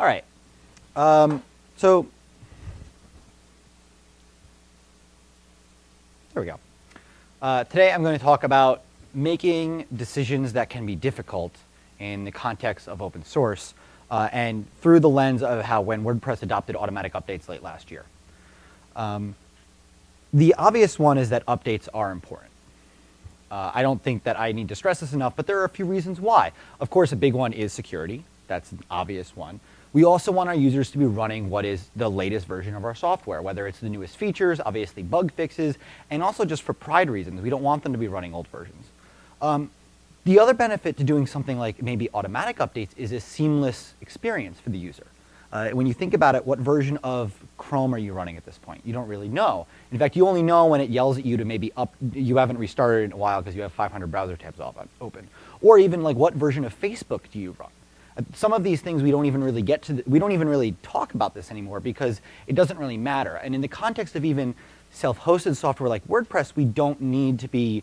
All right. Um, so there we go. Uh, today I'm going to talk about making decisions that can be difficult in the context of open source uh, and through the lens of how when WordPress adopted automatic updates late last year. Um, the obvious one is that updates are important. Uh, I don't think that I need to stress this enough, but there are a few reasons why. Of course, a big one is security. That's an obvious one. We also want our users to be running what is the latest version of our software, whether it's the newest features, obviously bug fixes, and also just for pride reasons. We don't want them to be running old versions. Um, the other benefit to doing something like maybe automatic updates is a seamless experience for the user. Uh, when you think about it, what version of Chrome are you running at this point? You don't really know. In fact, you only know when it yells at you to maybe up, you haven't restarted in a while because you have 500 browser tabs open. Or even like what version of Facebook do you run? Some of these things we don't even really get to, the, we don't even really talk about this anymore because it doesn't really matter. And in the context of even self-hosted software like WordPress, we don't need to be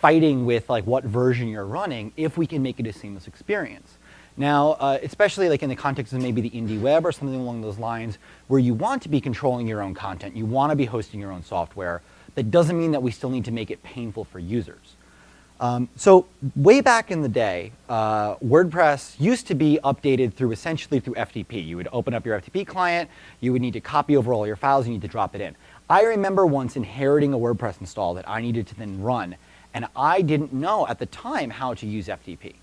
fighting with like what version you're running if we can make it a seamless experience. Now, uh, especially like in the context of maybe the indie web or something along those lines, where you want to be controlling your own content, you want to be hosting your own software, that doesn't mean that we still need to make it painful for users. Um, so way back in the day, uh, WordPress used to be updated through essentially through FTP. You would open up your FTP client, you would need to copy over all your files, you need to drop it in. I remember once inheriting a WordPress install that I needed to then run, and I didn't know at the time how to use FTP.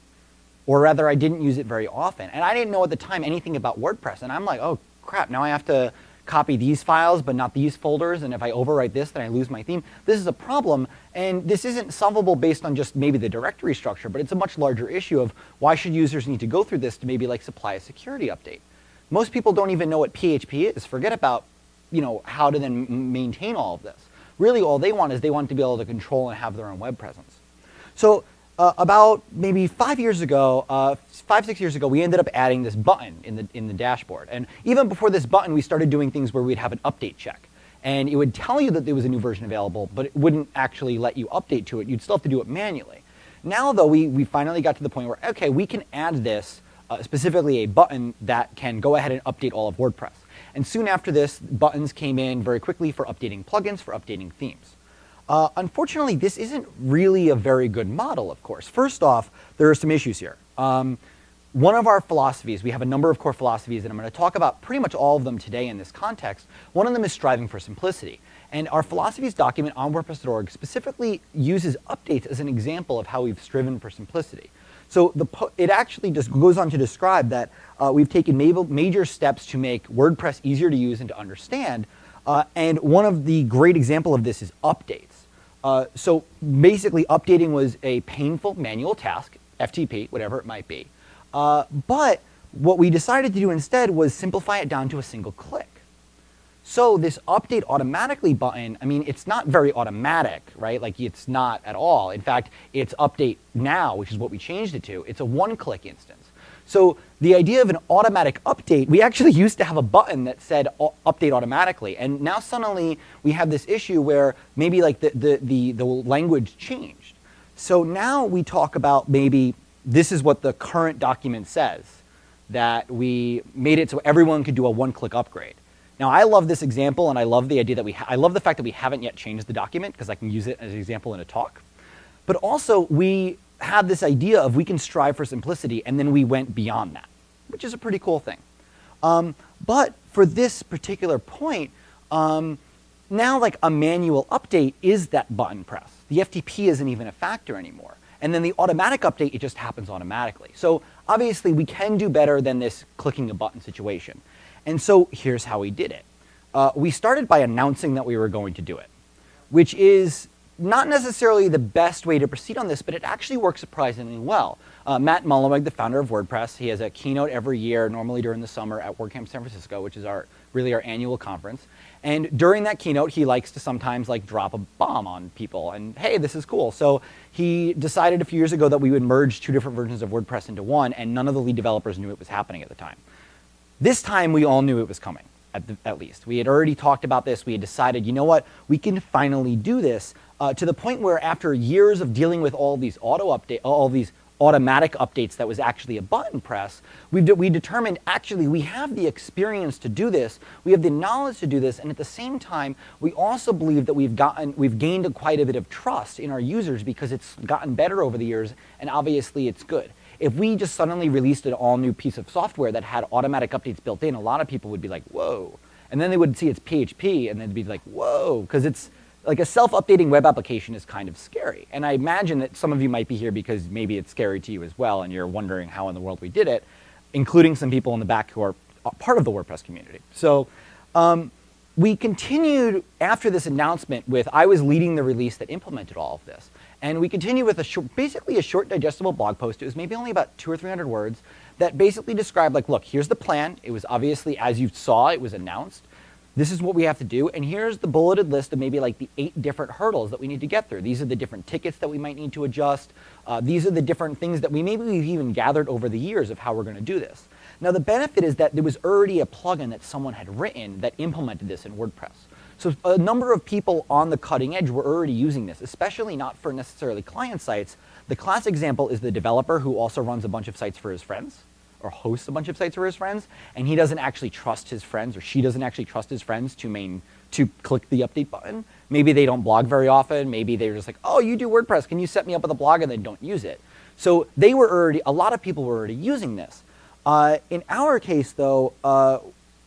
Or rather, I didn't use it very often. And I didn't know at the time anything about WordPress. And I'm like, oh crap, now I have to copy these files but not these folders, and if I overwrite this, then I lose my theme. This is a problem, and this isn't solvable based on just maybe the directory structure, but it's a much larger issue of why should users need to go through this to maybe like supply a security update. Most people don't even know what PHP is. Forget about you know, how to then maintain all of this. Really all they want is they want to be able to control and have their own web presence. So uh, about maybe five years ago, uh, five, six years ago, we ended up adding this button in the, in the dashboard. And even before this button, we started doing things where we'd have an update check. And it would tell you that there was a new version available, but it wouldn't actually let you update to it. You'd still have to do it manually. Now, though, we, we finally got to the point where, okay, we can add this, uh, specifically a button that can go ahead and update all of WordPress. And soon after this, buttons came in very quickly for updating plugins, for updating themes. Uh, unfortunately, this isn't really a very good model, of course. First off, there are some issues here. Um, one of our philosophies, we have a number of core philosophies, and I'm going to talk about pretty much all of them today in this context. One of them is striving for simplicity. And our philosophies document on WordPress.org specifically uses updates as an example of how we've striven for simplicity. So it actually just goes on to describe that uh, we've taken major steps to make WordPress easier to use and to understand. Uh, and one of the great example of this is updates. Uh, so basically updating was a painful manual task, FTP, whatever it might be. Uh, but what we decided to do instead was simplify it down to a single click. So this update automatically button, I mean, it's not very automatic, right? Like it's not at all. In fact, it's update now, which is what we changed it to. It's a one-click instance. So the idea of an automatic update, we actually used to have a button that said update automatically. And now suddenly we have this issue where maybe like the, the, the, the language changed. So now we talk about maybe this is what the current document says, that we made it so everyone could do a one-click upgrade. Now I love this example and I love the idea that we, I love the fact that we haven't yet changed the document because I can use it as an example in a talk. But also we had this idea of we can strive for simplicity, and then we went beyond that, which is a pretty cool thing. Um, but for this particular point, um, now like a manual update is that button press. The FTP isn't even a factor anymore. And then the automatic update, it just happens automatically. So obviously we can do better than this clicking a button situation. And so here's how we did it. Uh, we started by announcing that we were going to do it, which is not necessarily the best way to proceed on this, but it actually works surprisingly well. Uh, Matt Mullenweg, the founder of WordPress, he has a keynote every year, normally during the summer at WordCamp San Francisco, which is our really our annual conference. And during that keynote, he likes to sometimes like drop a bomb on people and hey, this is cool. So he decided a few years ago that we would merge two different versions of WordPress into one, and none of the lead developers knew it was happening at the time. This time, we all knew it was coming. At, the, at, least. We had already talked about this. We had decided, you know what, we can finally do this uh, to the point where after years of dealing with all these auto update, all these automatic updates that was actually a button press, we, de we determined actually we have the experience to do this, we have the knowledge to do this, and at the same time, we also believe that we've gotten, we've gained a quite a bit of trust in our users because it's gotten better over the years, and obviously it's good. If we just suddenly released an all new piece of software that had automatic updates built in, a lot of people would be like, whoa. And then they would see it's PHP and they'd be like, whoa, because it's like a self-updating web application is kind of scary. And I imagine that some of you might be here because maybe it's scary to you as well and you're wondering how in the world we did it, including some people in the back who are part of the WordPress community. So um, we continued after this announcement with, I was leading the release that implemented all of this. And we continue with a short, basically a short digestible blog post. It was maybe only about two or 300 words that basically described like, look, here's the plan. It was obviously, as you saw, it was announced. This is what we have to do. And here's the bulleted list of maybe like the eight different hurdles that we need to get through. These are the different tickets that we might need to adjust. Uh, these are the different things that we maybe we've even gathered over the years of how we're going to do this. Now the benefit is that there was already a plugin that someone had written that implemented this in WordPress. So a number of people on the cutting edge were already using this, especially not for necessarily client sites. The classic example is the developer who also runs a bunch of sites for his friends or hosts a bunch of sites for his friends, and he doesn't actually trust his friends or she doesn't actually trust his friends to main to click the update button. Maybe they don't blog very often. Maybe they're just like, oh, you do WordPress. Can you set me up with a blog? And they don't use it. So they were already, a lot of people were already using this. Uh, in our case, though, uh,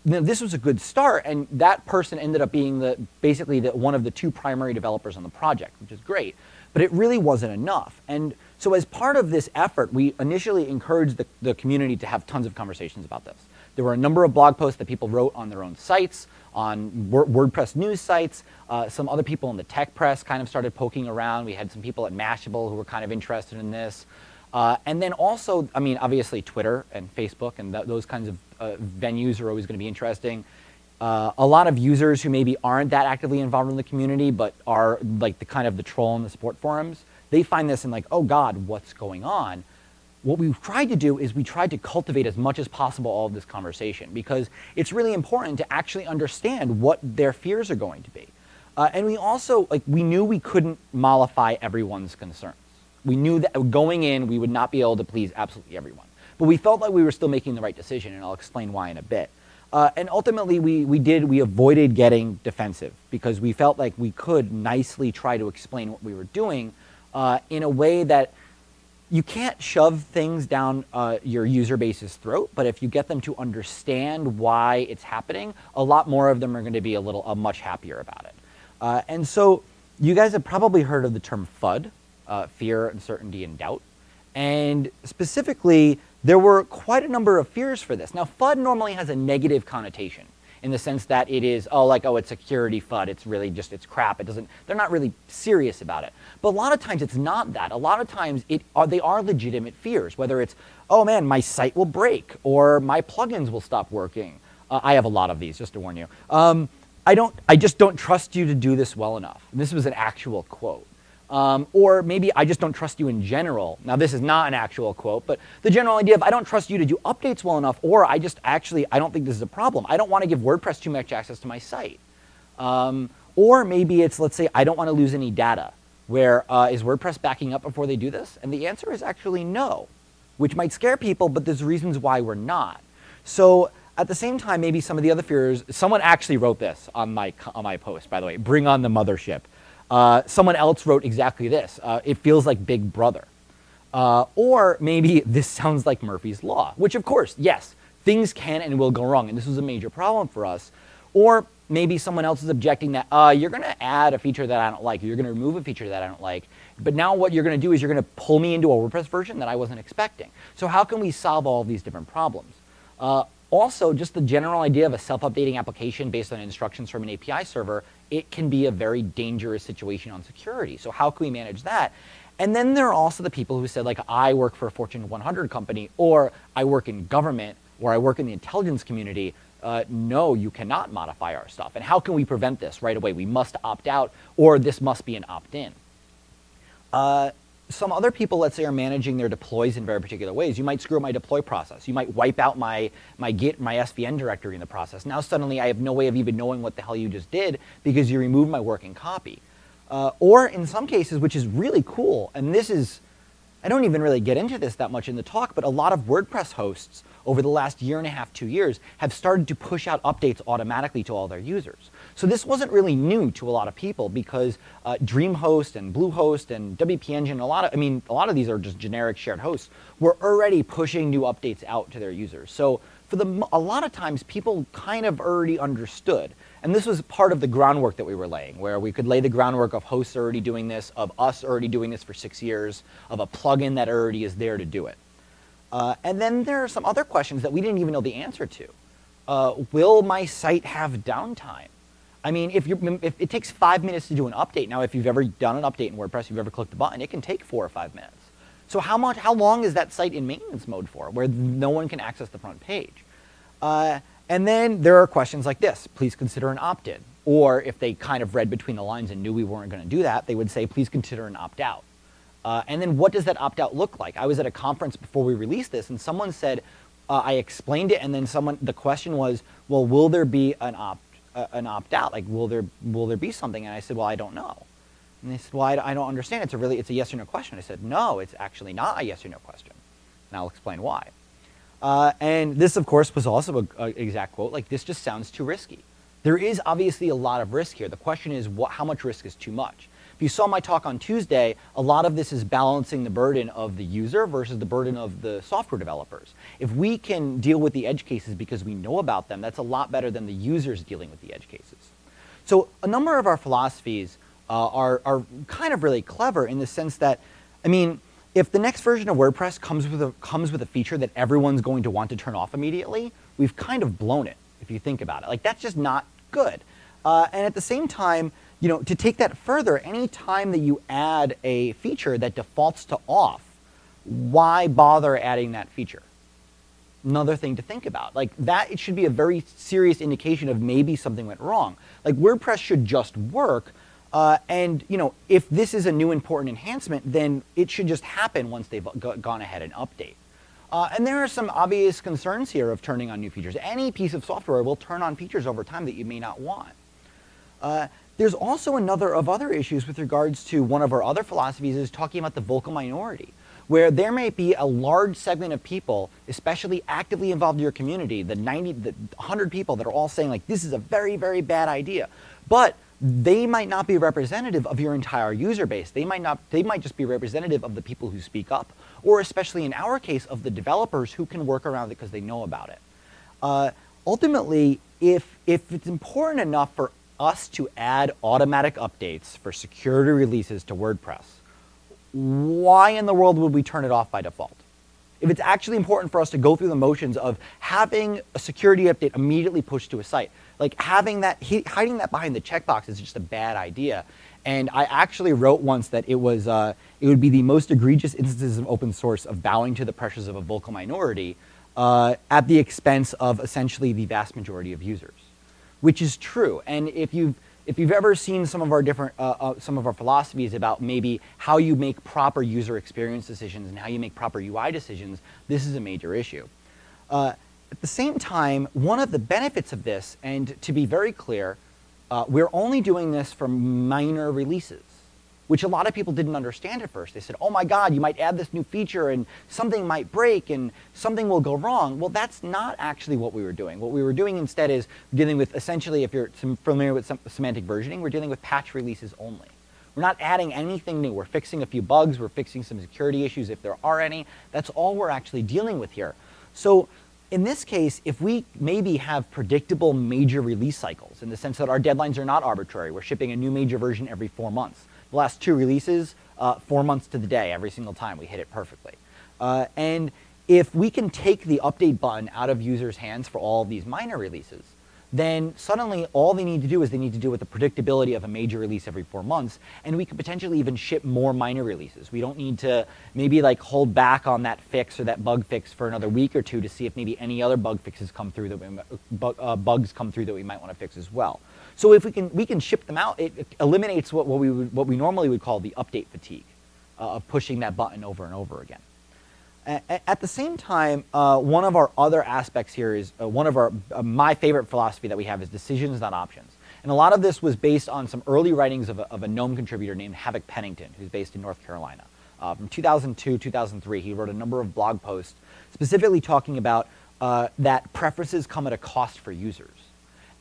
this was a good start, and that person ended up being the basically the, one of the two primary developers on the project, which is great. But it really wasn't enough. And so as part of this effort, we initially encouraged the, the community to have tons of conversations about this. There were a number of blog posts that people wrote on their own sites, on WordPress news sites. Uh, some other people in the tech press kind of started poking around. We had some people at Mashable who were kind of interested in this. Uh, and then also, I mean, obviously Twitter and Facebook and th those kinds of uh, venues are always going to be interesting. Uh, a lot of users who maybe aren't that actively involved in the community, but are like the kind of the troll in the support forums, they find this and like, oh God, what's going on? What we've tried to do is we tried to cultivate as much as possible all of this conversation because it's really important to actually understand what their fears are going to be. Uh, and we also, like, we knew we couldn't mollify everyone's concerns. We knew that going in, we would not be able to please absolutely everyone. But we felt like we were still making the right decision, and I'll explain why in a bit. Uh, and ultimately, we, we did, we avoided getting defensive because we felt like we could nicely try to explain what we were doing uh, in a way that you can't shove things down uh, your user base's throat, but if you get them to understand why it's happening, a lot more of them are going to be a little, uh, much happier about it. Uh, and so you guys have probably heard of the term FUD, uh, fear, uncertainty, and doubt. And specifically, there were quite a number of fears for this. Now, FUD normally has a negative connotation in the sense that it is, oh, like, oh, it's security FUD. It's really just, it's crap. It doesn't, they're not really serious about it. But a lot of times it's not that. A lot of times it are, they are legitimate fears, whether it's, oh man, my site will break or my plugins will stop working. Uh, I have a lot of these, just to warn you. Um, I don't, I just don't trust you to do this well enough. And this was an actual quote. Um, or maybe I just don't trust you in general. Now this is not an actual quote, but the general idea of I don't trust you to do updates well enough, or I just actually, I don't think this is a problem. I don't want to give WordPress too much access to my site. Um, or maybe it's, let's say, I don't want to lose any data, where uh, is WordPress backing up before they do this? And the answer is actually no, which might scare people, but there's reasons why we're not. So at the same time, maybe some of the other fears, someone actually wrote this on my, on my post, by the way, bring on the mothership. Uh, someone else wrote exactly this. Uh, it feels like Big Brother. Uh, or maybe this sounds like Murphy's Law, which of course, yes, things can and will go wrong, and this was a major problem for us. Or maybe someone else is objecting that uh, you're going to add a feature that I don't like, you're going to remove a feature that I don't like, but now what you're going to do is you're going to pull me into a WordPress version that I wasn't expecting. So how can we solve all these different problems? Uh, also, just the general idea of a self-updating application based on instructions from an API server it can be a very dangerous situation on security. So how can we manage that? And then there are also the people who said, like, I work for a Fortune 100 company, or I work in government, or I work in the intelligence community. Uh, no, you cannot modify our stuff. And how can we prevent this right away? We must opt out, or this must be an opt-in. Uh, some other people, let's say, are managing their deploys in very particular ways. You might screw up my deploy process. You might wipe out my, my Git, my SVN directory in the process. Now suddenly I have no way of even knowing what the hell you just did because you removed my working copy. Uh, or in some cases, which is really cool, and this is, I don't even really get into this that much in the talk, but a lot of WordPress hosts over the last year and a half, two years, have started to push out updates automatically to all their users. So this wasn't really new to a lot of people because uh, DreamHost and Bluehost and WP Engine, a lot of, I mean, a lot of these are just generic shared hosts, were already pushing new updates out to their users. So for the, a lot of times people kind of already understood. And this was part of the groundwork that we were laying, where we could lay the groundwork of hosts already doing this, of us already doing this for six years, of a plugin that already is there to do it. Uh, and then there are some other questions that we didn't even know the answer to. Uh, will my site have downtime? I mean, if, you if it takes five minutes to do an update, now if you've ever done an update in WordPress, you've ever clicked the button, it can take four or five minutes. So how much, how long is that site in maintenance mode for, where no one can access the front page? Uh, and then there are questions like this, please consider an opt-in. Or if they kind of read between the lines and knew we weren't going to do that, they would say, please consider an opt-out. Uh, and then what does that opt-out look like? I was at a conference before we released this, and someone said, uh, I explained it, and then someone, the question was, well, will there be an opt, an opt-out? Like, will there, will there be something? And I said, well, I don't know. And they said, well, I, I don't understand. It's a really, it's a yes or no question. I said, no, it's actually not a yes or no question. And I'll explain why. Uh, and this, of course, was also an exact quote, like, this just sounds too risky. There is obviously a lot of risk here. The question is, what, how much risk is too much? If you saw my talk on Tuesday, a lot of this is balancing the burden of the user versus the burden of the software developers. If we can deal with the edge cases because we know about them, that's a lot better than the users dealing with the edge cases. So a number of our philosophies uh, are, are kind of really clever in the sense that, I mean, if the next version of WordPress comes with, a, comes with a feature that everyone's going to want to turn off immediately, we've kind of blown it, if you think about it. Like, that's just not good. Uh, and at the same time, you know, to take that further, any time that you add a feature that defaults to off, why bother adding that feature? Another thing to think about. Like that, it should be a very serious indication of maybe something went wrong. Like WordPress should just work, uh, and you know, if this is a new important enhancement, then it should just happen once they've gone ahead and update. Uh, and there are some obvious concerns here of turning on new features. Any piece of software will turn on features over time that you may not want. Uh, there's also another of other issues with regards to one of our other philosophies is talking about the vocal minority, where there may be a large segment of people, especially actively involved in your community, the 90, the 100 people that are all saying like, this is a very, very bad idea. But they might not be representative of your entire user base. They might not, they might just be representative of the people who speak up, or especially in our case, of the developers who can work around it because they know about it. Uh, ultimately, if, if it's important enough for us to add automatic updates for security releases to WordPress, why in the world would we turn it off by default? If it's actually important for us to go through the motions of having a security update immediately pushed to a site, like having that, hiding that behind the checkbox is just a bad idea. And I actually wrote once that it was, uh, it would be the most egregious instances of open source of bowing to the pressures of a vocal minority uh, at the expense of essentially the vast majority of users, which is true. And if you've, if you've ever seen some of our different, uh, uh some of our philosophies about maybe how you make proper user experience decisions and how you make proper UI decisions, this is a major issue. Uh, at the same time, one of the benefits of this, and to be very clear, uh, we're only doing this for minor releases, which a lot of people didn't understand at first. They said, oh my God, you might add this new feature and something might break and something will go wrong. Well, that's not actually what we were doing. What we were doing instead is dealing with essentially, if you're familiar with semantic versioning, we're dealing with patch releases only. We're not adding anything new. We're fixing a few bugs. We're fixing some security issues if there are any. That's all we're actually dealing with here. So in this case, if we maybe have predictable major release cycles in the sense that our deadlines are not arbitrary, we're shipping a new major version every four months. The last two releases, uh, four months to the day, every single time we hit it perfectly. Uh, and if we can take the update button out of users' hands for all of these minor releases, then suddenly all they need to do is they need to deal with the predictability of a major release every four months, and we could potentially even ship more minor releases. We don't need to maybe like hold back on that fix or that bug fix for another week or two to see if maybe any other bug fixes come through that we, uh, bugs come through that we might want to fix as well. So if we can we can ship them out, it, eliminates what, what we would, what we normally would call the update fatigue uh, of pushing that button over and over again. At the same time, uh, one of our other aspects here is uh, one of our uh, my favorite philosophy that we have is decisions, not options. And a lot of this was based on some early writings of a, of a GNOME contributor named Havoc Pennington, who's based in North Carolina. Uh, from 2002, 2003, he wrote a number of blog posts specifically talking about uh, that preferences come at a cost for users.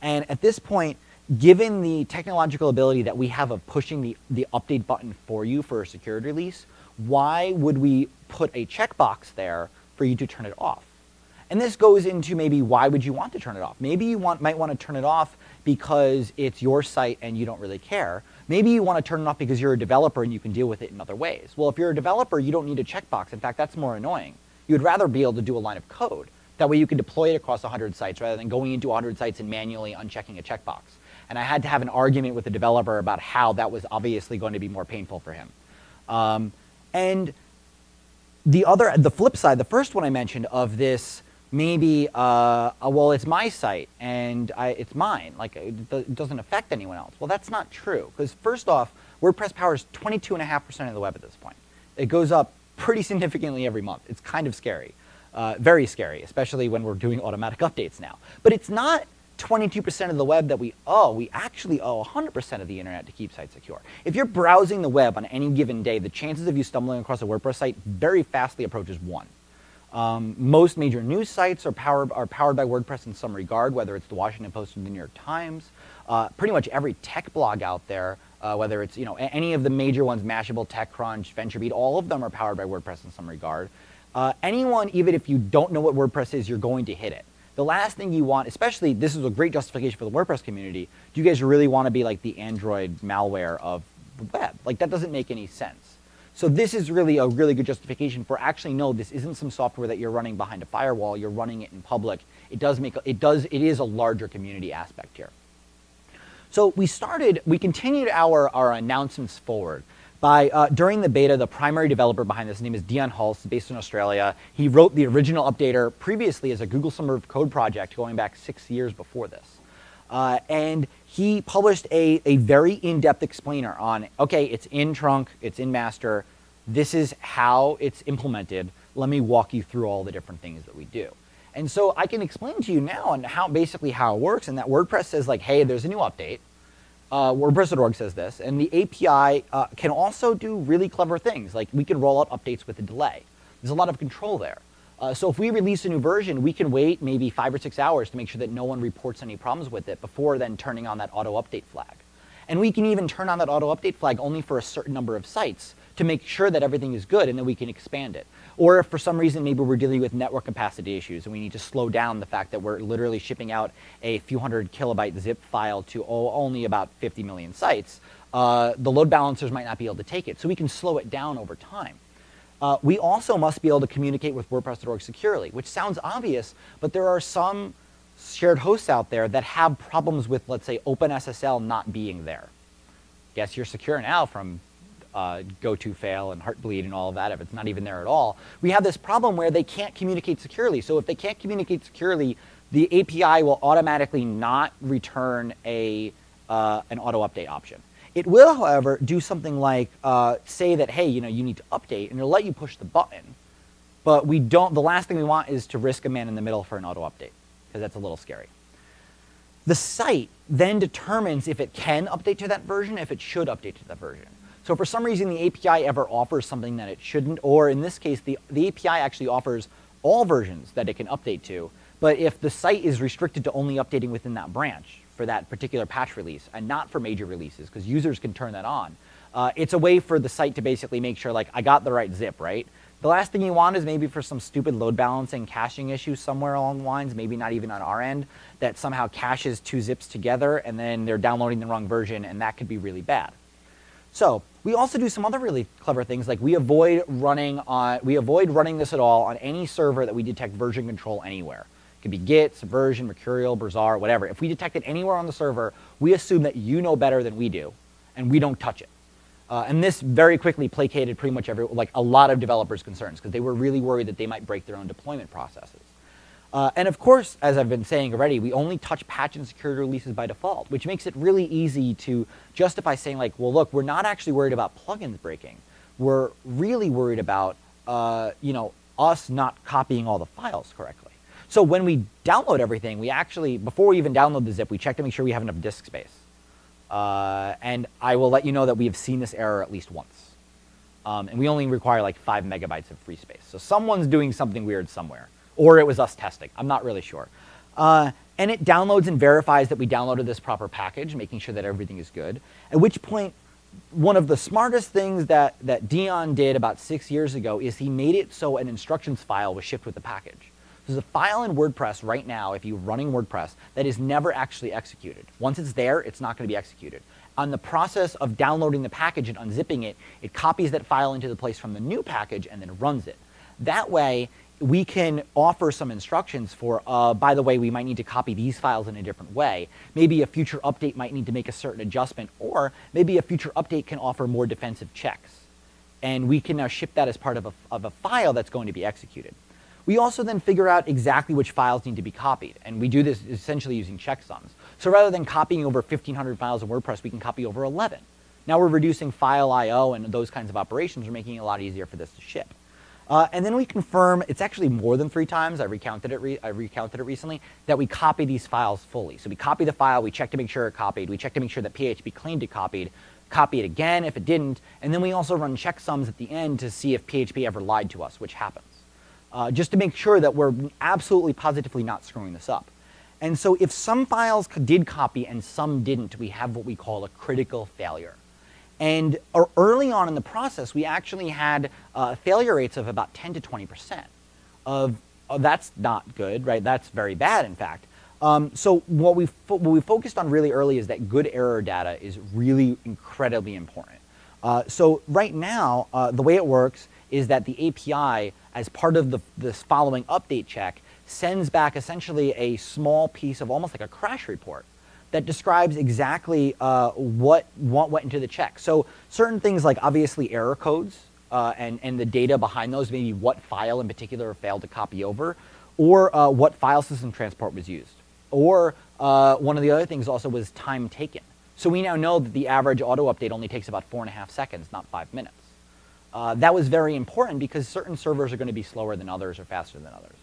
And at this point, given the technological ability that we have of pushing the, the update button for you for a security release, why would we put a checkbox there for you to turn it off? And this goes into maybe why would you want to turn it off? Maybe you want, might want to turn it off because it's your site and you don't really care. Maybe you want to turn it off because you're a developer and you can deal with it in other ways. Well, if you're a developer, you don't need a checkbox. In fact, that's more annoying. You'd rather be able to do a line of code. That way you can deploy it across 100 sites rather than going into 100 sites and manually unchecking a checkbox. And I had to have an argument with the developer about how that was obviously going to be more painful for him. Um, and the other, the flip side, the first one I mentioned of this maybe, uh, uh, well, it's my site and I, it's mine. Like it doesn't affect anyone else. Well, that's not true because first off, WordPress powers 22.5% of the web at this point. It goes up pretty significantly every month. It's kind of scary, uh, very scary, especially when we're doing automatic updates now. But it's not 22% of the web that we owe, we actually owe 100% of the internet to keep sites secure. If you're browsing the web on any given day, the chances of you stumbling across a WordPress site very fastly approaches one. Um, most major news sites are powered, are powered by WordPress in some regard, whether it's the Washington Post or the New York Times. Uh, pretty much every tech blog out there, uh, whether it's you know any of the major ones, Mashable, TechCrunch, VentureBeat, all of them are powered by WordPress in some regard. Uh, anyone, even if you don't know what WordPress is, you're going to hit it. The last thing you want, especially this is a great justification for the WordPress community, do you guys really want to be like the Android malware of the web? Like that doesn't make any sense. So this is really a really good justification for actually no, this isn't some software that you're running behind a firewall, you're running it in public. It does make, it does, it is a larger community aspect here. So we started, we continued our, our announcements forward by, uh, during the beta, the primary developer behind this name is Dion Hulse, based in Australia. He wrote the original updater previously as a Google Summer of Code project going back six years before this. Uh, and he published a, a very in-depth explainer on, okay, it's in trunk, it's in master, this is how it's implemented. Let me walk you through all the different things that we do. And so I can explain to you now on how basically how it works and that WordPress says like, hey, there's a new update uh, WordPress.org says this, and the API uh, can also do really clever things, like we can roll out updates with a delay. There's a lot of control there. Uh, so if we release a new version, we can wait maybe five or six hours to make sure that no one reports any problems with it before then turning on that auto update flag. And we can even turn on that auto update flag only for a certain number of sites to make sure that everything is good and then we can expand it. Or if for some reason maybe we're dealing with network capacity issues and we need to slow down the fact that we're literally shipping out a few hundred kilobyte zip file to only about 50 million sites, uh, the load balancers might not be able to take it. So we can slow it down over time. Uh, we also must be able to communicate with WordPress.org securely, which sounds obvious, but there are some shared hosts out there that have problems with, let's say, OpenSSL not being there. Guess you're secure now from uh, GoToFail and Heartbleed and all of that if it's not even there at all. We have this problem where they can't communicate securely. So if they can't communicate securely, the API will automatically not return a, uh, an auto update option. It will, however, do something like uh, say that, hey, you know, you need to update, and it'll let you push the button. But we don't, the last thing we want is to risk a man in the middle for an auto update, because that's a little scary. The site then determines if it can update to that version, if it should update to that version. So for some reason, the API ever offers something that it shouldn't, or in this case, the, the API actually offers all versions that it can update to. But if the site is restricted to only updating within that branch for that particular patch release and not for major releases, because users can turn that on, uh, it's a way for the site to basically make sure, like, I got the right zip, right? The last thing you want is maybe for some stupid load balancing caching issue somewhere along the lines, maybe not even on our end, that somehow caches two zips together and then they're downloading the wrong version and that could be really bad. So we also do some other really clever things, like we avoid running on, we avoid running this at all on any server that we detect version control anywhere. It could be Git, Subversion, Mercurial, Bazaar, whatever. If we detect it anywhere on the server, we assume that you know better than we do, and we don't touch it. Uh, and this very quickly placated pretty much every, like a lot of developers' concerns, because they were really worried that they might break their own deployment processes. Uh, and of course, as I've been saying already, we only touch patch and security releases by default, which makes it really easy to justify saying like, well, look, we're not actually worried about plugins breaking. We're really worried about, uh, you know, us not copying all the files correctly. So when we download everything, we actually, before we even download the zip, we check to make sure we have enough disk space. Uh, and I will let you know that we have seen this error at least once. Um, and we only require like five megabytes of free space. So someone's doing something weird somewhere. Or it was us testing. I'm not really sure. Uh, and it downloads and verifies that we downloaded this proper package, making sure that everything is good. At which point, one of the smartest things that, that Dion did about six years ago is he made it so an instructions file was shipped with the package. There's a file in WordPress right now, if you're running WordPress, that is never actually executed. Once it's there, it's not going to be executed. On the process of downloading the package and unzipping it, it copies that file into the place from the new package and then runs it. That way, we can offer some instructions for, uh, by the way, we might need to copy these files in a different way. Maybe a future update might need to make a certain adjustment, or maybe a future update can offer more defensive checks. And we can now ship that as part of a, of a file that's going to be executed. We also then figure out exactly which files need to be copied, and we do this essentially using checksums. So rather than copying over 1,500 files of WordPress, we can copy over 11. Now we're reducing file I.O. and those kinds of operations. We're making it a lot easier for this to ship. Uh, and then we confirm, it's actually more than three times, I recounted it, I recounted it recently, that we copy these files fully. So we copy the file, we check to make sure it copied, we check to make sure that PHP claimed it copied, copy it again if it didn't, and then we also run checksums at the end to see if PHP ever lied to us, which happens. Uh, just to make sure that we're absolutely positively not screwing this up. And so if some files did copy and some didn't, we have what we call a critical failure. And early on in the process, we actually had uh, failure rates of about 10 to 20%. Of, oh, that's not good, right? That's very bad, in fact. Um, so what we, what we focused on really early is that good error data is really incredibly important. Uh, so right now, uh, the way it works is that the API, as part of the, this following update check, sends back essentially a small piece of almost like a crash report that describes exactly uh, what, what went into the check. So certain things like obviously error codes uh, and, and the data behind those, maybe what file in particular failed to copy over, or uh, what file system transport was used. Or uh, one of the other things also was time taken. So we now know that the average auto update only takes about four and a half seconds, not five minutes. Uh, that was very important because certain servers are going to be slower than others or faster than others.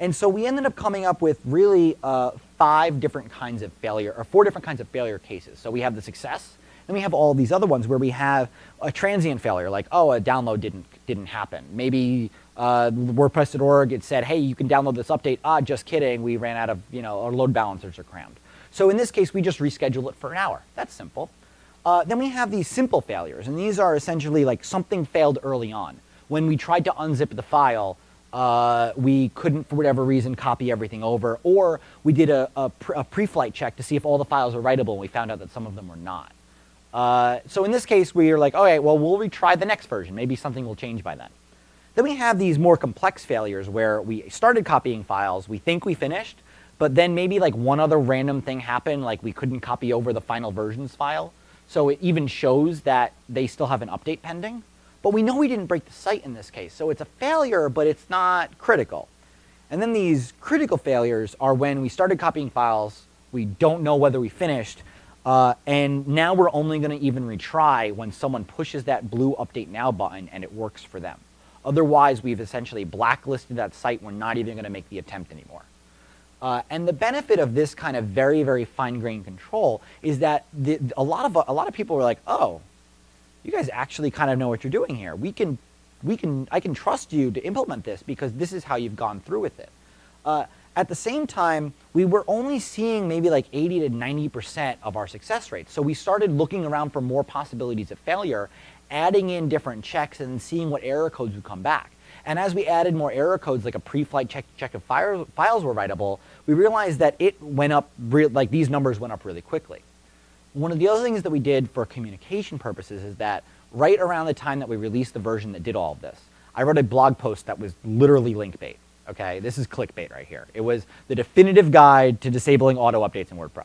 And so we ended up coming up with really uh, five different kinds of failure, or four different kinds of failure cases. So we have the success, then we have all these other ones where we have a transient failure, like, oh, a download didn't, didn't happen. Maybe uh, WordPress.org, it said, hey, you can download this update. Ah, just kidding, we ran out of, you know, our load balancers are crammed. So in this case, we just reschedule it for an hour. That's simple. Uh, then we have these simple failures, and these are essentially like something failed early on. When we tried to unzip the file, uh, we couldn't, for whatever reason, copy everything over, or we did a, a, a pre-flight check to see if all the files were writable, and we found out that some of them were not. Uh, so in this case, we are like, okay, well, we'll retry the next version. Maybe something will change by then. Then we have these more complex failures where we started copying files, we think we finished, but then maybe like one other random thing happened, like we couldn't copy over the final versions file. So it even shows that they still have an update pending. But we know we didn't break the site in this case, so it's a failure, but it's not critical. And then these critical failures are when we started copying files, we don't know whether we finished, uh, and now we're only going to even retry when someone pushes that blue Update Now button and it works for them. Otherwise, we've essentially blacklisted that site. We're not even going to make the attempt anymore. Uh, and the benefit of this kind of very, very fine-grained control is that the, a, lot of, a lot of people were like, oh, you guys actually kind of know what you're doing here. We can, we can, I can trust you to implement this because this is how you've gone through with it. Uh, at the same time, we were only seeing maybe like 80 to 90% of our success rates. So we started looking around for more possibilities of failure, adding in different checks and seeing what error codes would come back. And as we added more error codes, like a pre-flight check, check if file, files were writable, we realized that it went up, like these numbers went up really quickly. One of the other things that we did for communication purposes is that right around the time that we released the version that did all of this, I wrote a blog post that was literally link bait. Okay, this is clickbait right here. It was the definitive guide to disabling auto updates in WordPress.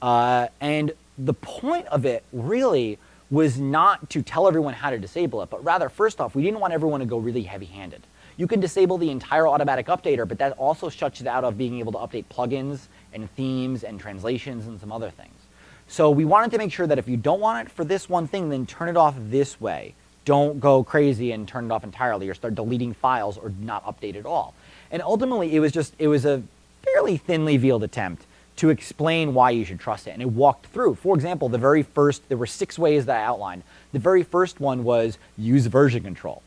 Uh, and the point of it really was not to tell everyone how to disable it, but rather, first off, we didn't want everyone to go really heavy-handed. You can disable the entire automatic updater, but that also shuts it out of being able to update plugins and themes and translations and some other things. So we wanted to make sure that if you don't want it for this one thing, then turn it off this way. Don't go crazy and turn it off entirely or start deleting files or not update at all. And ultimately, it was just, it was a fairly thinly veiled attempt to explain why you should trust it. And it walked through. For example, the very first, there were six ways that I outlined. The very first one was use version control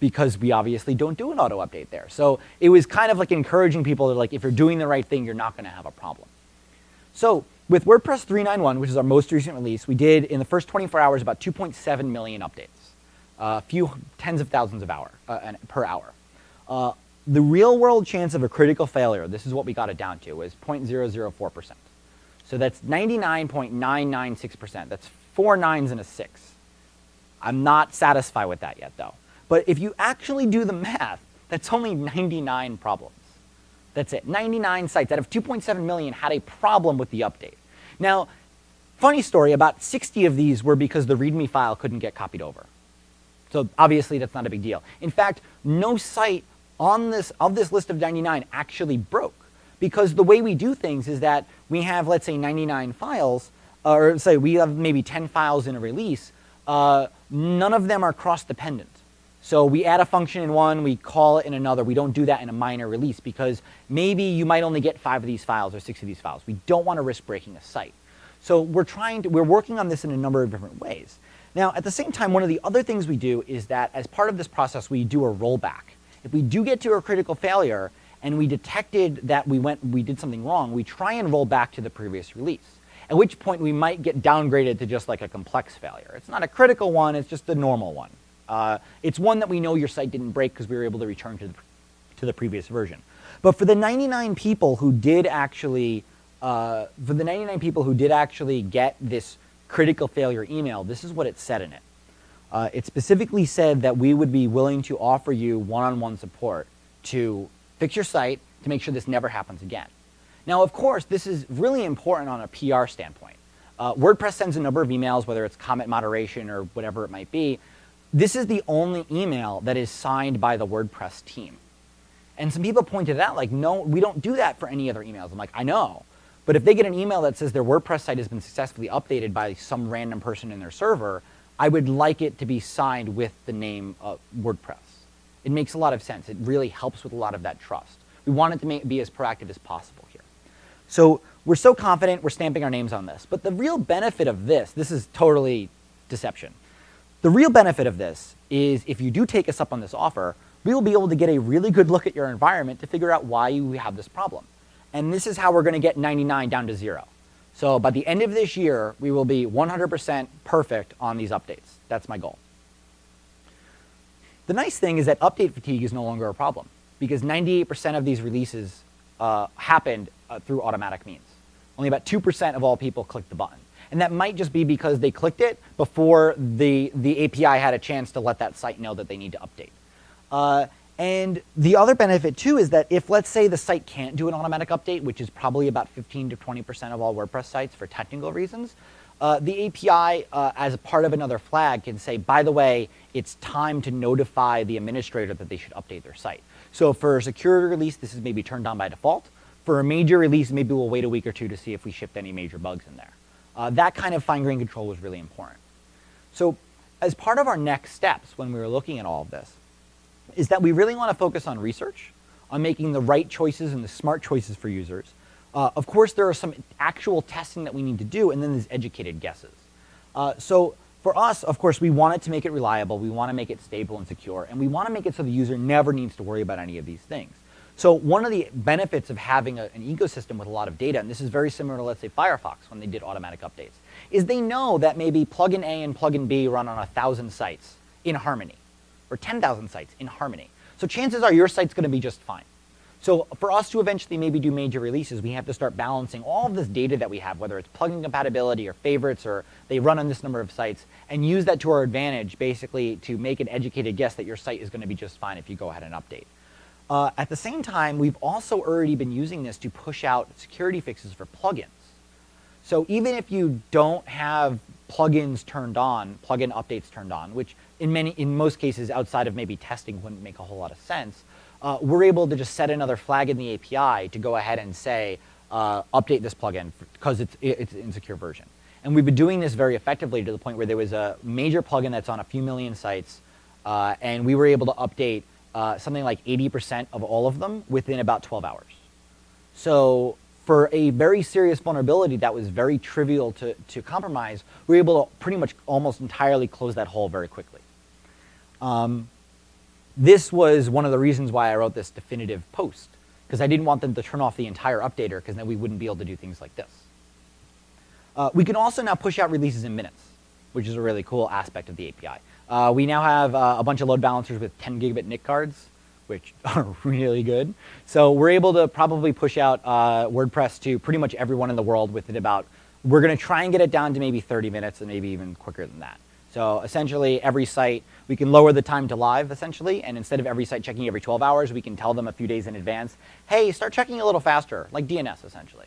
because we obviously don't do an auto update there. So it was kind of like encouraging people to like, if you're doing the right thing, you're not going to have a problem. So with WordPress 3.9.1, which is our most recent release, we did in the first 24 hours about 2.7 million updates, a few tens of thousands of hour uh, per hour. Uh, the real world chance of a critical failure, this is what we got it down to, is 0.004%. So that's 99.996%. That's four nines and a six. I'm not satisfied with that yet though. But if you actually do the math, that's only 99 problems. That's it. 99 sites out of 2.7 million had a problem with the update. Now, funny story, about 60 of these were because the README file couldn't get copied over. So obviously that's not a big deal. In fact, no site on this, of this list of 99 actually broke because the way we do things is that we have, let's say, 99 files, or say we have maybe 10 files in a release, uh, none of them are cross-dependent. So we add a function in one, we call it in another. We don't do that in a minor release because maybe you might only get five of these files or six of these files. We don't want to risk breaking a site. So we're trying to, we're working on this in a number of different ways. Now, at the same time, one of the other things we do is that as part of this process, we do a rollback. If we do get to a critical failure and we detected that we went, we did something wrong, we try and roll back to the previous release. At which point we might get downgraded to just like a complex failure. It's not a critical one, it's just a normal one. Uh, it's one that we know your site didn't break because we were able to return to the, to the previous version. But for the 99 people who did actually, uh, for the 99 people who did actually get this critical failure email, this is what it said in it. Uh, it specifically said that we would be willing to offer you one-on-one -on -one support to fix your site to make sure this never happens again. Now, of course, this is really important on a PR standpoint. Uh, WordPress sends a number of emails, whether it's comment moderation or whatever it might be. This is the only email that is signed by the WordPress team. And some people pointed out, like, no, we don't do that for any other emails. I'm like, I know. But if they get an email that says their WordPress site has been successfully updated by some random person in their server, I would like it to be signed with the name of WordPress. It makes a lot of sense. It really helps with a lot of that trust. We want it to make, be as proactive as possible here. So we're so confident we're stamping our names on this. But the real benefit of this, this is totally deception. The real benefit of this is if you do take us up on this offer, we will be able to get a really good look at your environment to figure out why you have this problem. And this is how we're going to get 99 down to zero. So by the end of this year, we will be 100% perfect on these updates. That's my goal. The nice thing is that update fatigue is no longer a problem because 98% of these releases uh, happened uh, through automatic means. Only about 2% of all people clicked the button. And that might just be because they clicked it before the, the API had a chance to let that site know that they need to update. Uh, and the other benefit too is that if let's say the site can't do an automatic update, which is probably about 15 to 20% of all WordPress sites for technical reasons, uh, the API uh, as part of another flag can say, by the way, it's time to notify the administrator that they should update their site. So for a security release, this is maybe turned on by default. For a major release, maybe we'll wait a week or two to see if we shipped any major bugs in there. Uh, that kind of fine-grained control was really important. So as part of our next steps when we were looking at all of this, is that we really want to focus on research, on making the right choices and the smart choices for users. Uh, of course, there are some actual testing that we need to do, and then there's educated guesses. Uh, so for us, of course, we want it to make it reliable, we want to make it stable and secure, and we want to make it so the user never needs to worry about any of these things. So one of the benefits of having a, an ecosystem with a lot of data, and this is very similar to, let's say, Firefox when they did automatic updates, is they know that maybe plugin A and plugin B run on a thousand sites in harmony or 10,000 sites in Harmony. So chances are your site's going to be just fine. So for us to eventually maybe do major releases, we have to start balancing all of this data that we have, whether it's plugin compatibility or favorites or they run on this number of sites, and use that to our advantage basically to make an educated guess that your site is going to be just fine if you go ahead and update. Uh, at the same time, we've also already been using this to push out security fixes for plugins. So even if you don't have plugins turned on, plugin updates turned on, which in many, in most cases outside of maybe testing wouldn't make a whole lot of sense, uh, we're able to just set another flag in the API to go ahead and say, uh, update this plugin because it's, it's an insecure version. And we've been doing this very effectively to the point where there was a major plugin that's on a few million sites, uh, and we were able to update uh, something like 80% of all of them within about 12 hours. So for a very serious vulnerability that was very trivial to, to compromise, we were able to pretty much almost entirely close that hole very quickly. Um, this was one of the reasons why I wrote this definitive post, because I didn't want them to turn off the entire updater, because then we wouldn't be able to do things like this. Uh, we can also now push out releases in minutes, which is a really cool aspect of the API. Uh, we now have uh, a bunch of load balancers with 10 gigabit NIC cards, which are really good. So we're able to probably push out uh, WordPress to pretty much everyone in the world within about, we're going to try and get it down to maybe 30 minutes and maybe even quicker than that. So essentially every site, we can lower the time to live essentially, and instead of every site checking every 12 hours, we can tell them a few days in advance, hey, start checking a little faster, like DNS essentially.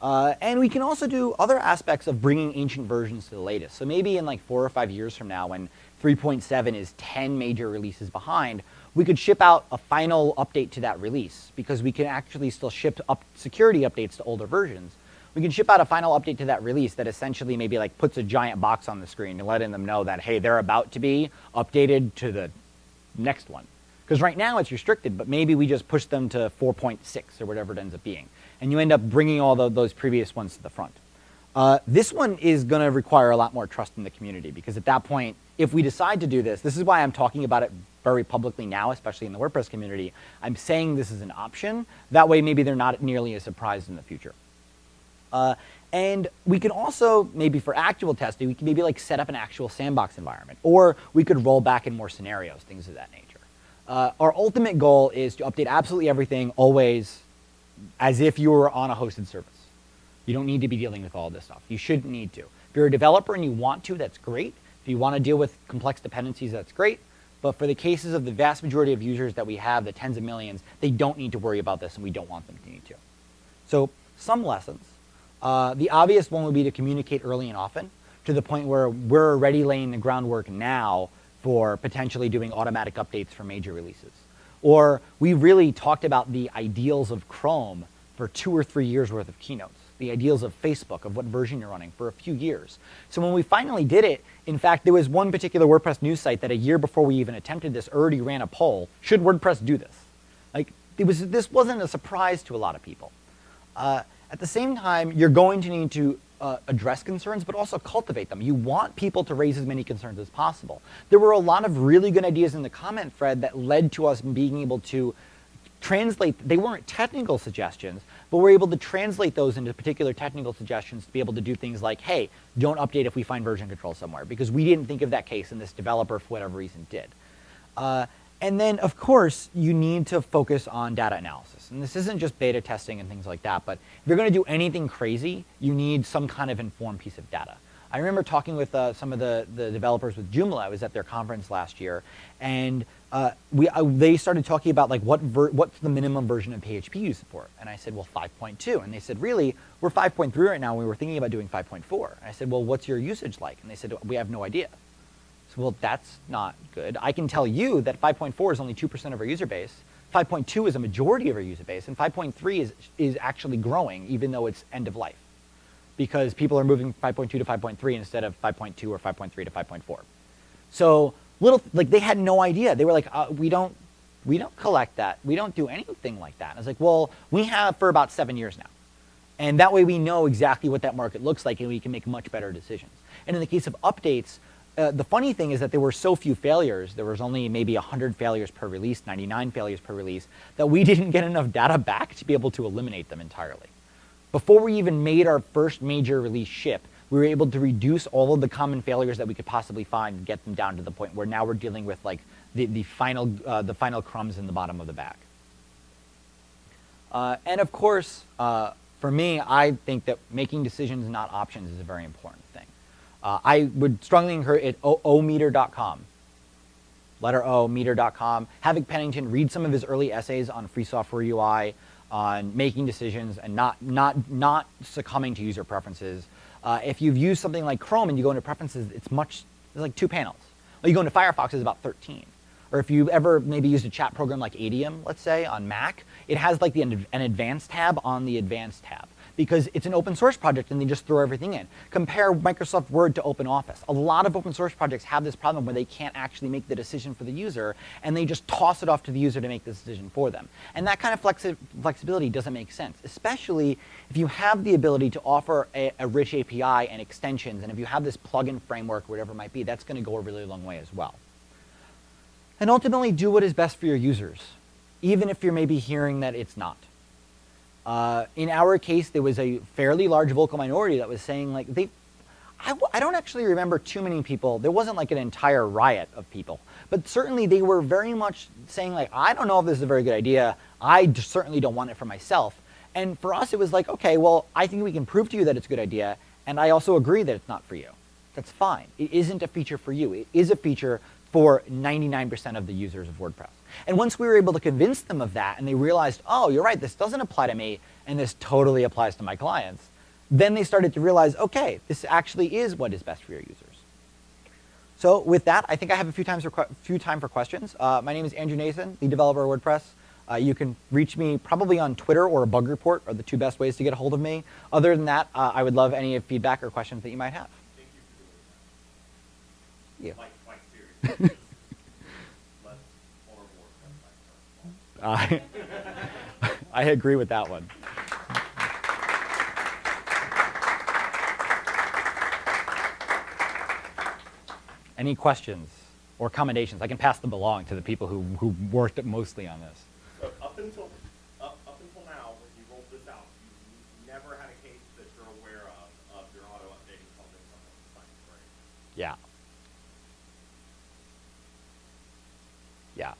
Uh, and we can also do other aspects of bringing ancient versions to the latest. So maybe in like four or five years from now when 3.7 is 10 major releases behind, we could ship out a final update to that release because we can actually still ship up security updates to older versions. We can ship out a final update to that release that essentially maybe like puts a giant box on the screen and letting them know that, hey, they're about to be updated to the next one. Because right now it's restricted, but maybe we just push them to 4.6 or whatever it ends up being and you end up bringing all the, those previous ones to the front. Uh, this one is going to require a lot more trust in the community because at that point, if we decide to do this, this is why I'm talking about it very publicly now, especially in the WordPress community. I'm saying this is an option. That way, maybe they're not nearly as surprised in the future. Uh, and we can also, maybe for actual testing, we can maybe like set up an actual sandbox environment, or we could roll back in more scenarios, things of that nature. Uh, our ultimate goal is to update absolutely everything always as if you were on a hosted service. You don't need to be dealing with all this stuff. You shouldn't need to. If you're a developer and you want to, that's great. If you want to deal with complex dependencies, that's great. But for the cases of the vast majority of users that we have, the tens of millions, they don't need to worry about this and we don't want them to need to. So some lessons. Uh, the obvious one would be to communicate early and often to the point where we're already laying the groundwork now for potentially doing automatic updates for major releases. Or we really talked about the ideals of Chrome for two or three years worth of keynotes, the ideals of Facebook, of what version you're running for a few years. So when we finally did it, in fact, there was one particular WordPress news site that a year before we even attempted this already ran a poll, should WordPress do this? Like, it was, this wasn't a surprise to a lot of people. Uh, at the same time, you're going to need to uh, address concerns, but also cultivate them. You want people to raise as many concerns as possible. There were a lot of really good ideas in the comment thread that led to us being able to translate, they weren't technical suggestions, but we're able to translate those into particular technical suggestions to be able to do things like, hey, don't update if we find version control somewhere, because we didn't think of that case and this developer, for whatever reason, did. Uh, and then, of course, you need to focus on data analysis. And this isn't just beta testing and things like that, but if you're going to do anything crazy, you need some kind of informed piece of data. I remember talking with uh, some of the, the developers with Joomla. I was at their conference last year, and uh, we, uh, they started talking about like what what's the minimum version of PHP you support. And I said, well, 5.2. And they said, really? We're 5.3 right now. And we were thinking about doing 5.4. And I said, well, what's your usage like? And they said, we have no idea. Well, that's not good. I can tell you that 5.4 is only 2% of our user base. 5.2 is a majority of our user base, and 5.3 is, is actually growing, even though it's end of life. Because people are moving 5.2 to 5.3 instead of 5.2 or 5.3 to 5.4. So little, like they had no idea. They were like, uh, we don't, we don't collect that. We don't do anything like that. I was like, well, we have for about seven years now. And that way we know exactly what that market looks like and we can make much better decisions. And in the case of updates, uh, the funny thing is that there were so few failures, there was only maybe 100 failures per release, 99 failures per release, that we didn't get enough data back to be able to eliminate them entirely. Before we even made our first major release ship, we were able to reduce all of the common failures that we could possibly find and get them down to the point where now we're dealing with like the, the, final, uh, the final crumbs in the bottom of the bag. Uh, and of course, uh, for me, I think that making decisions, not options, is very important. Uh, I would strongly encourage it, ometer.com. Letter O, meter.com. Havoc Pennington, read some of his early essays on free software UI, on making decisions and not, not, not succumbing to user preferences. Uh, if you've used something like Chrome and you go into preferences, it's much, it's like two panels. Well, you go into Firefox, it's about 13. Or if you've ever maybe used a chat program like Adium, let's say, on Mac, it has like the, an advanced tab on the advanced tab because it's an open source project and they just throw everything in. Compare Microsoft Word to OpenOffice. A lot of open source projects have this problem where they can't actually make the decision for the user and they just toss it off to the user to make the decision for them. And that kind of flexi flexibility doesn't make sense, especially if you have the ability to offer a, a rich API and extensions and if you have this plugin framework, whatever it might be, that's going to go a really long way as well. And ultimately do what is best for your users, even if you're maybe hearing that it's not. Uh, in our case, there was a fairly large vocal minority that was saying like they, I, I don't actually remember too many people. There wasn't like an entire riot of people, but certainly they were very much saying like, I don't know if this is a very good idea. I certainly don't want it for myself. And for us, it was like, okay, well, I think we can prove to you that it's a good idea. And I also agree that it's not for you. That's fine. It isn't a feature for you. It is a feature for 99% of the users of WordPress. And once we were able to convince them of that and they realized, oh, you're right, this doesn't apply to me and this totally applies to my clients, then they started to realize, okay, this actually is what is best for your users. So with that, I think I have a few, times for, few time for questions. Uh, my name is Andrew Nacin, the developer of WordPress. Uh, you can reach me probably on Twitter or a bug report are the two best ways to get a hold of me. Other than that, uh, I would love any feedback or questions that you might have. Thank you for doing that. Yeah. I, I agree with that one. Any questions or commendations? I can pass them along to the people who, who worked mostly on this. So up until up, up until now, when you rolled this out, you never had a case that you're aware of of your auto updating something something Yeah. Yeah.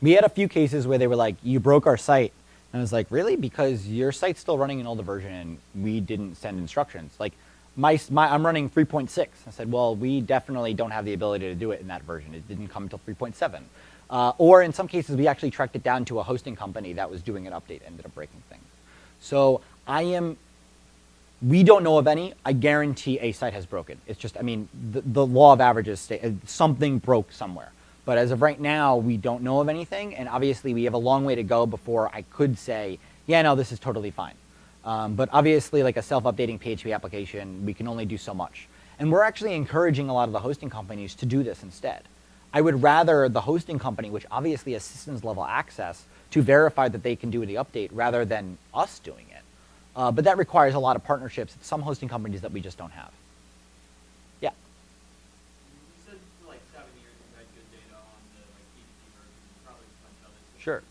We had a few cases where they were like, you broke our site. And I was like, really? Because your site's still running an older version and we didn't send instructions. Like, my, my, I'm running 3.6. I said, well, we definitely don't have the ability to do it in that version. It didn't come until 3.7. Uh, or in some cases, we actually tracked it down to a hosting company that was doing an update, ended up breaking things. So I am, we don't know of any. I guarantee a site has broken. It's just, I mean, the, the law of averages, something broke somewhere. But as of right now, we don't know of anything, and obviously we have a long way to go before I could say, yeah, no, this is totally fine. Um, but obviously, like a self-updating PHP application, we can only do so much. And we're actually encouraging a lot of the hosting companies to do this instead. I would rather the hosting company, which obviously has systems level access, to verify that they can do the update rather than us doing it. Uh, but that requires a lot of partnerships with some hosting companies that we just don't have. Sure.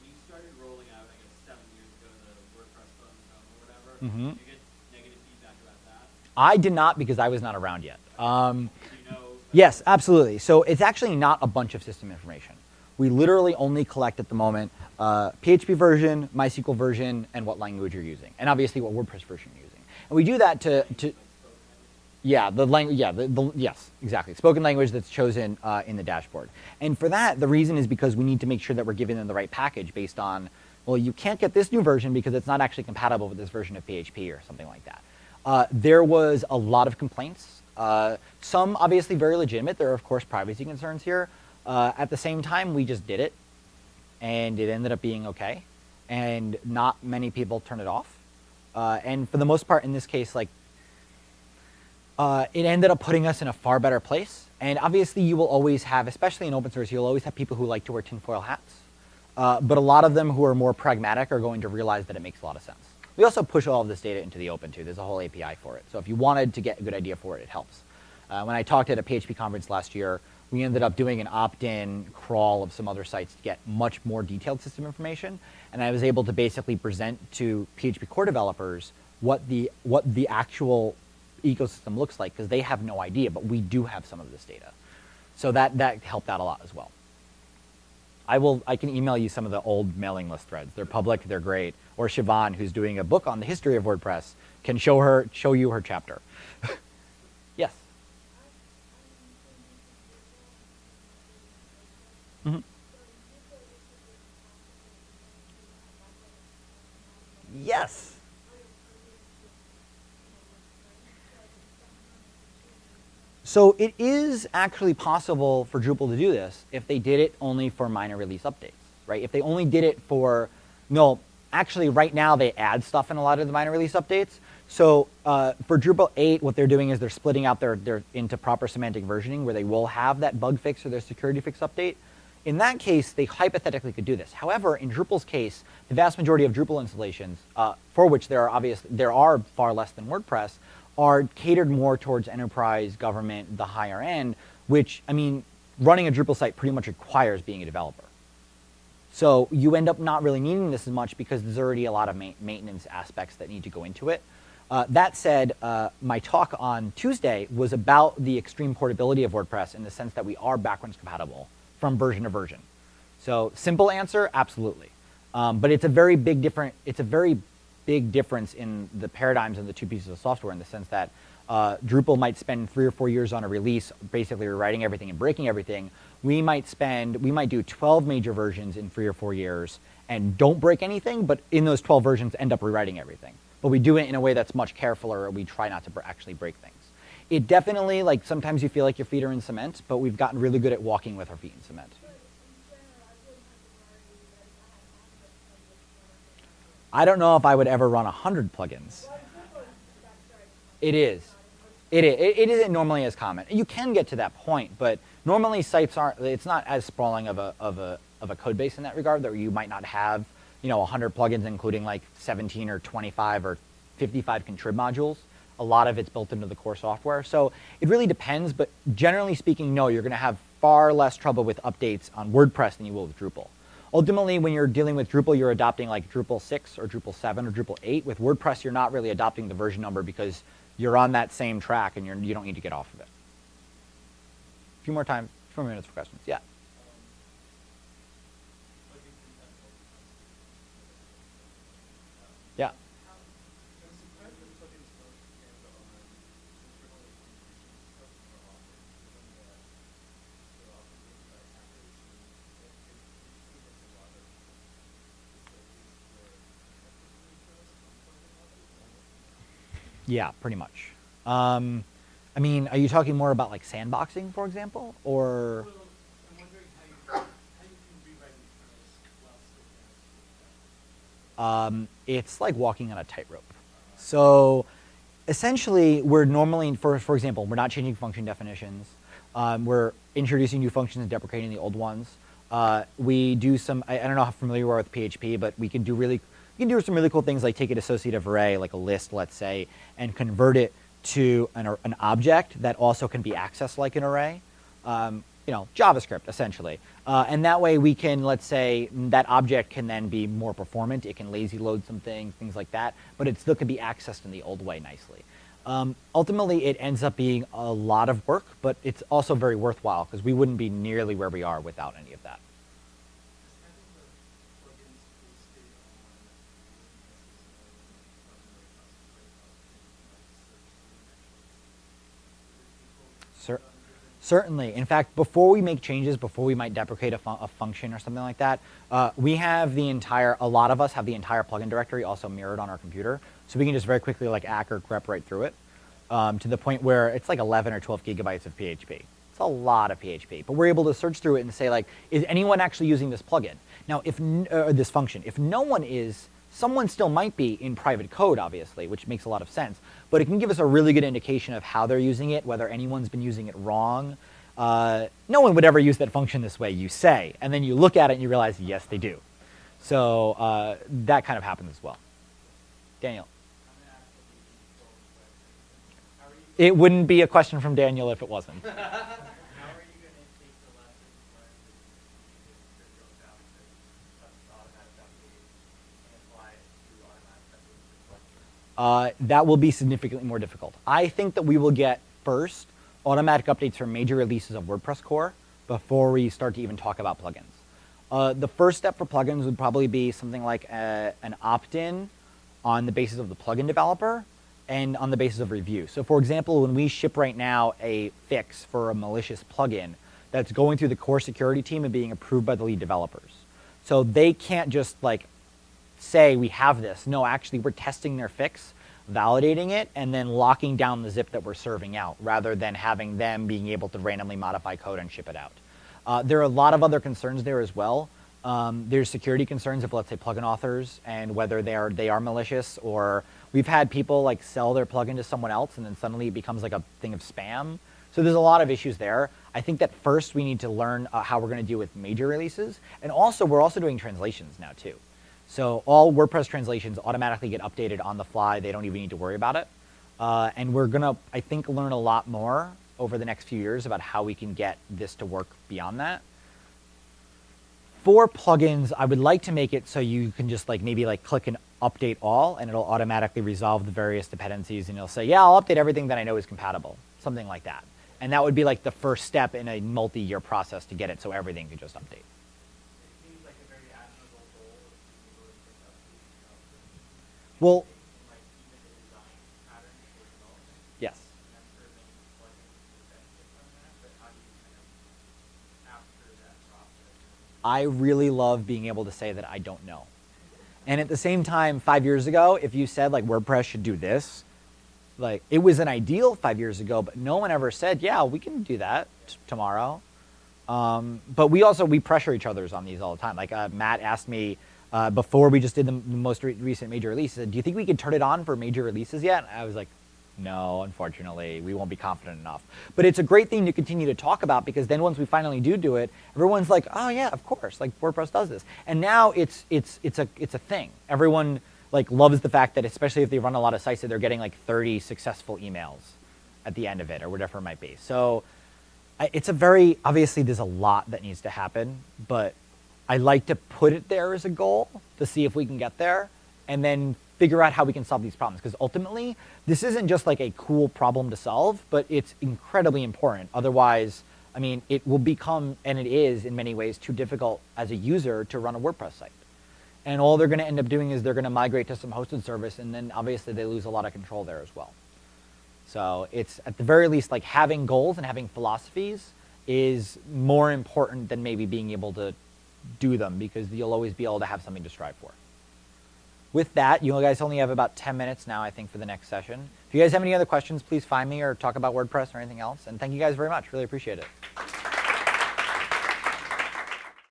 When you started rolling out, I guess, seven years ago, the WordPress phone or whatever, mm -hmm. did you get negative feedback about that? I did not because I was not around yet. Um, you know, yes, absolutely. So it's actually not a bunch of system information. We literally only collect at the moment uh, PHP version, MySQL version, and what language you're using, and obviously what WordPress version you're using. And we do that to, to yeah, the language. Yeah, the, the, yes, exactly. Spoken language that's chosen uh, in the dashboard. And for that, the reason is because we need to make sure that we're giving them the right package based on, well, you can't get this new version because it's not actually compatible with this version of PHP or something like that. Uh, there was a lot of complaints. Uh, some obviously very legitimate. There are of course privacy concerns here. Uh, at the same time, we just did it, and it ended up being okay. And not many people turn it off. Uh, and for the most part, in this case, like uh, it ended up putting us in a far better place. And obviously you will always have, especially in open source, you'll always have people who like to wear tinfoil hats. Uh, but a lot of them who are more pragmatic are going to realize that it makes a lot of sense. We also push all of this data into the open too. There's a whole API for it. So if you wanted to get a good idea for it, it helps. Uh, when I talked at a PHP conference last year, we ended up doing an opt-in crawl of some other sites to get much more detailed system information. And I was able to basically present to PHP core developers what the, what the actual ecosystem looks like because they have no idea, but we do have some of this data. So that, that helped out a lot as well. I will, I can email you some of the old mailing list threads. They're public, they're great. Or Siobhan, who's doing a book on the history of WordPress, can show her, show you her chapter. yes? Mm -hmm. Yes. So it is actually possible for Drupal to do this if they did it only for minor release updates, right? If they only did it for, no, actually, right now they add stuff in a lot of the minor release updates. So uh, for Drupal 8, what they're doing is they're splitting out their, their into proper semantic versioning where they will have that bug fix or their security fix update. In that case, they hypothetically could do this. However, in Drupal's case, the vast majority of Drupal installations, uh, for which there are obvious, there are far less than WordPress, are catered more towards enterprise, government, the higher end, which, I mean, running a Drupal site pretty much requires being a developer. So you end up not really needing this as much because there's already a lot of ma maintenance aspects that need to go into it. Uh, that said, uh, my talk on Tuesday was about the extreme portability of WordPress in the sense that we are backwards compatible from version to version. So simple answer, absolutely. Um, but it's a very big different, it's a very big difference in the paradigms of the two pieces of software in the sense that uh, Drupal might spend three or four years on a release, basically rewriting everything and breaking everything. We might spend, we might do 12 major versions in three or four years and don't break anything, but in those 12 versions end up rewriting everything but we do it in a way that's much carefuler. We try not to actually break things. It definitely, like, sometimes you feel like your feet are in cement, but we've gotten really good at walking with our feet in cement. I don't know if I would ever run 100 plugins. It is. It is. It isn't normally as common. You can get to that point, but normally sites aren't, it's not as sprawling of a, of a, of a code base in that regard that you might not have you know, 100 plugins, including like 17 or 25 or 55 contrib modules. A lot of it's built into the core software. So it really depends, but generally speaking, no, you're going to have far less trouble with updates on WordPress than you will with Drupal. Ultimately, when you're dealing with Drupal, you're adopting like Drupal 6 or Drupal 7 or Drupal 8. With WordPress, you're not really adopting the version number because you're on that same track and you're, you don't need to get off of it. A few more time, few more minutes for questions. Yeah. Yeah, pretty much. Um, I mean, are you talking more about like sandboxing, for example, or? um, it's like walking on a tightrope. So essentially, we're normally, for, for example, we're not changing function definitions. Um, we're introducing new functions and deprecating the old ones. Uh, we do some, I, I, don't know how familiar you are with PHP, but we can do really, we can do some really cool things like take an associative array, like a list, let's say, and convert it to an, an object that also can be accessed like an array. Um, you know, JavaScript essentially. Uh, and that way we can, let's say, that object can then be more performant. It can lazy load some things, things like that, but it still can be accessed in the old way nicely. Um, ultimately, it ends up being a lot of work, but it's also very worthwhile because we wouldn't be nearly where we are without any of that. Certainly. In fact, before we make changes, before we might deprecate a, a function or something like that, uh, we have the entire, a lot of us have the entire plugin directory also mirrored on our computer. So we can just very quickly like ack or grep right through it um, to the point where it's like 11 or 12 gigabytes of PHP. It's a lot of PHP, but we're able to search through it and say like, is anyone actually using this plugin? Now, if, uh, this function, if no one is, someone still might be in private code, obviously, which makes a lot of sense but it can give us a really good indication of how they're using it, whether anyone's been using it wrong. Uh, no one would ever use that function this way, you say, and then you look at it and you realize, yes, they do. So uh, that kind of happens as well. Daniel. It wouldn't be a question from Daniel if it wasn't. uh, that will be significantly more difficult. I think that we will get first automatic updates for major releases of WordPress core before we start to even talk about plugins. Uh, the first step for plugins would probably be something like a, an opt-in on the basis of the plugin developer and on the basis of review. So for example, when we ship right now a fix for a malicious plugin that's going through the core security team and being approved by the lead developers. So they can't just like say we have this. No, actually we're testing their fix, validating it, and then locking down the zip that we're serving out rather than having them being able to randomly modify code and ship it out. Uh, there are a lot of other concerns there as well. Um, there's security concerns of let's say plugin authors and whether they are they are malicious or we've had people like sell their plugin to someone else and then suddenly it becomes like a thing of spam. So there's a lot of issues there. I think that first we need to learn uh, how we're going to deal with major releases, and also we're also doing translations now too. So all WordPress translations automatically get updated on the fly. They don't even need to worry about it. Uh, and we're gonna, I think, learn a lot more over the next few years about how we can get this to work beyond that. For plugins, I would like to make it so you can just like maybe like click and update all and it'll automatically resolve the various dependencies and it'll say, yeah, I'll update everything that I know is compatible, something like that. And that would be like the first step in a multi-year process to get it so everything could just update. It seems like a very admirable goal of being able to pick up the, you know, Well, like even the design pattern for development. yes. And I'm sure many plugins would benefit from that, but how do you kind of capture that process? I really love being able to say that I don't know. And at the same time, five years ago, if you said like WordPress should do this, like it was an ideal five years ago, but no one ever said, yeah, we can do that t- tomorrow. Um, but we also we pressure each other's on these all the time. Like uh, Matt asked me uh, before we just did the, most re- recent major release, "Do you think we could turn it on for major releases yet?" I was like, "No, unfortunately, we won't be confident enough." But it's a great thing to continue to talk about because then once we finally do do it, everyone's like, "Oh yeah, of course, like WordPress does this." And now it's it's it's a it's a thing. Everyone like loves the fact that especially if they run a lot of sites that they're getting like 30 successful emails at the end of it or whatever it might be. So it's a very obviously there's a lot that needs to happen, but I like to put it there as a goal to see if we can get there, and then figure out how we can solve these problems. Because ultimately, this isn't just like a cool problem to solve, but it's incredibly important. Otherwise, I mean, it will become, and it is in many ways, too difficult as a user to run a WordPress site. And all they're going to end up doing is they're going to migrate to some hosted service, and then obviously they lose a lot of control there as well. So it's at the very least like having goals and having philosophies is more important than maybe being able to do them because you'll always be able to have something to strive for. With that, you guys only have about 10 minutes now, I think, for the next session. If you guys have any other questions, please find me or talk about WordPress or anything else. And thank you guys very much. Really appreciate it.